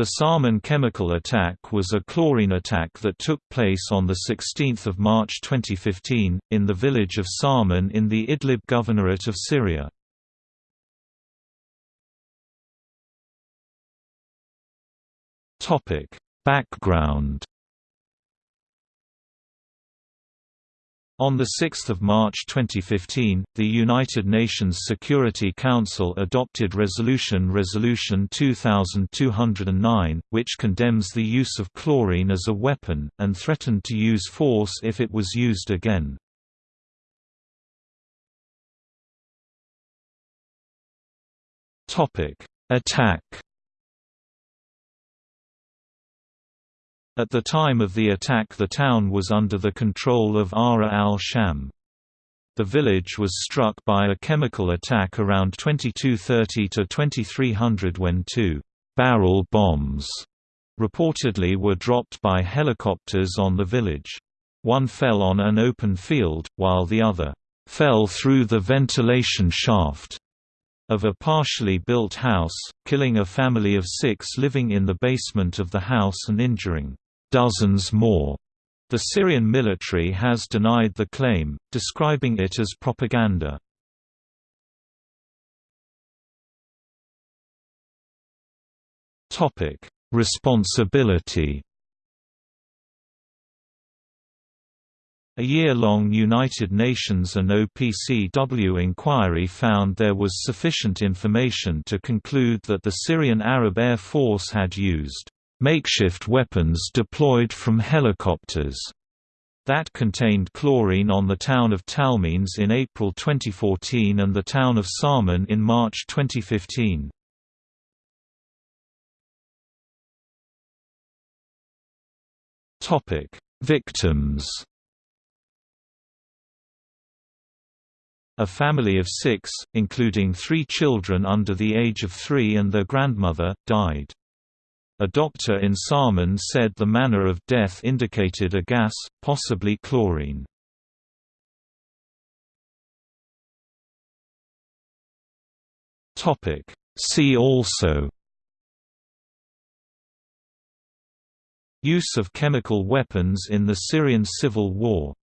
The Sarmin chemical attack was a chlorine attack that took place on 16 March 2015, in the village of Sarmin in the Idlib Governorate of Syria. Background On 6 March 2015, the United Nations Security Council adopted Resolution Resolution 2209, which condemns the use of chlorine as a weapon, and threatened to use force if it was used again. Attack At the time of the attack the town was under the control of Ahrar al-Sham. The village was struck by a chemical attack around 2230 to 2300 when two «barrel bombs» reportedly were dropped by helicopters on the village. One fell on an open field, while the other «fell through the ventilation shaft» of a partially built house, killing a family of six living in the basement of the house and injuring dozens more. The Syrian military has denied the claim, describing it as propaganda. Topic: Responsibility. A year-long United Nations and OPCW inquiry found there was sufficient information to conclude that the Syrian Arab Air Force had used makeshift weapons deployed from helicopters that contained chlorine on the town of Talmenes in April 2014 and the town of Sarmin in March 2015. Topic: Victims A family of six, including three children under the age of three and their grandmother, died. A doctor in Sarmin said the manner of death indicated a gas, possibly chlorine. See also. Use of chemical weapons in the Syrian civil war